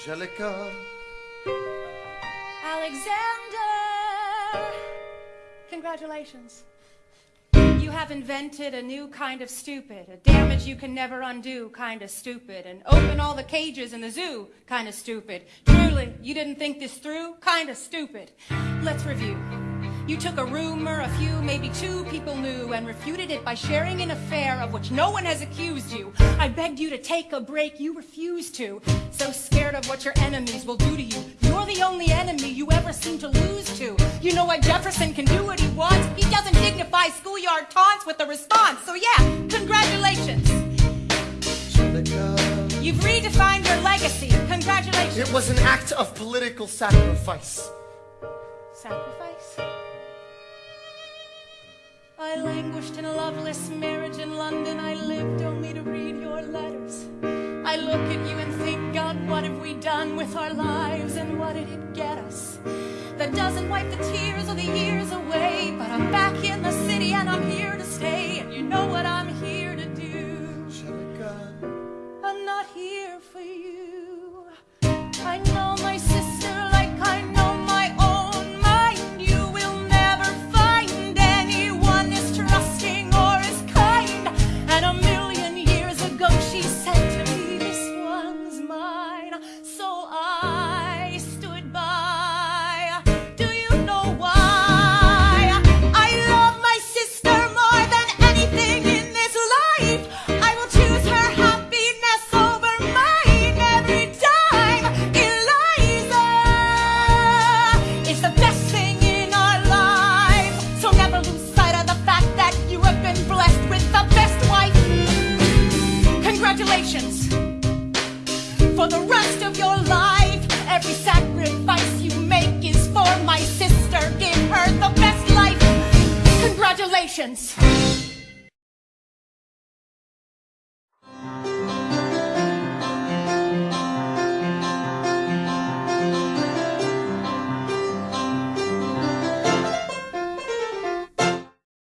Angelica. Alexander! Congratulations. You have invented a new kind of stupid, a damage you can never undo kind of stupid, and open all the cages in the zoo kind of stupid. Truly, you didn't think this through kind of stupid. Let's review. You took a rumor a few, maybe two people knew and refuted it by sharing an affair of which no one has accused you. I begged you to take a break, you refused to. So scared of what your enemies will do to you. You're the only enemy you ever seem to lose to. You know what Jefferson can do what he wants? He doesn't dignify schoolyard taunts with a response. So yeah, congratulations. You've redefined your legacy. Congratulations. It was an act of political sacrifice. Sacrifice? I languished in a loveless marriage in London. I lived only to read your letters. I look at you and think, God, what have we done with our lives and what did it get us? That doesn't wipe the tears directions.